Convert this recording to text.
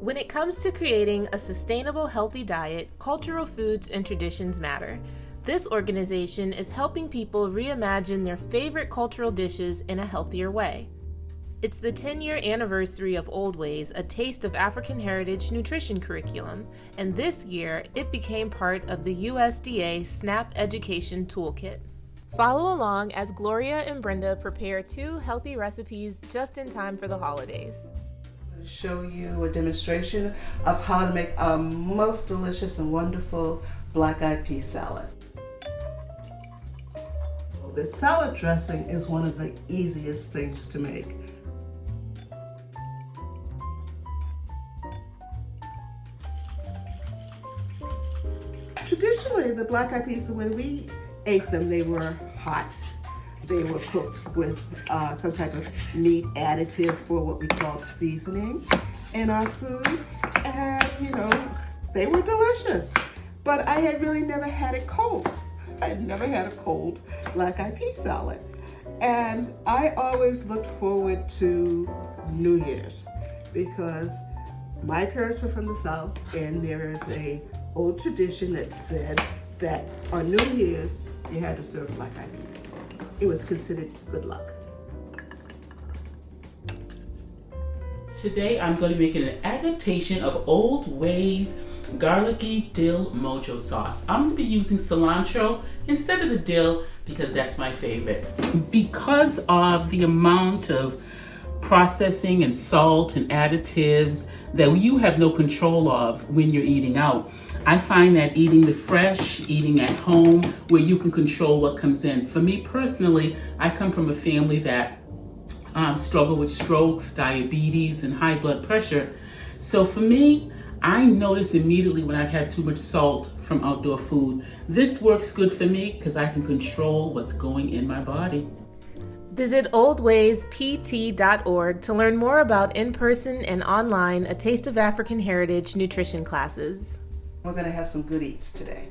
When it comes to creating a sustainable, healthy diet, cultural foods and traditions matter. This organization is helping people reimagine their favorite cultural dishes in a healthier way. It's the 10 year anniversary of Oldways, a taste of African heritage nutrition curriculum, and this year it became part of the USDA SNAP Education Toolkit. Follow along as Gloria and Brenda prepare two healthy recipes just in time for the holidays. Show you a demonstration of how to make a most delicious and wonderful black eyed pea salad. The salad dressing is one of the easiest things to make. Traditionally, the black eyed peas, the way we ate them, they were hot. They were cooked with uh, some type of meat additive for what we called seasoning in our food. And, you know, they were delicious. But I had really never had it cold. I had never had a cold black eyed pea salad. And I always looked forward to New Year's because my parents were from the South and there is a old tradition that said that on New Year's, you had to serve black eyed peas. It was considered good luck. Today I'm going to making an adaptation of Oldways garlicky dill mojo sauce. I'm going to be using cilantro instead of the dill because that's my favorite. Because of the amount of processing and salt and additives that you have no control of when you're eating out, I find that eating the fresh, eating at home, where you can control what comes in. For me personally, I come from a family that um, struggle with strokes, diabetes, and high blood pressure. So for me, I notice immediately when I've had too much salt from outdoor food. This works good for me because I can control what's going in my body. Visit oldwayspt.org to learn more about in person and online A Taste of African Heritage nutrition classes. We're going to have some good eats today.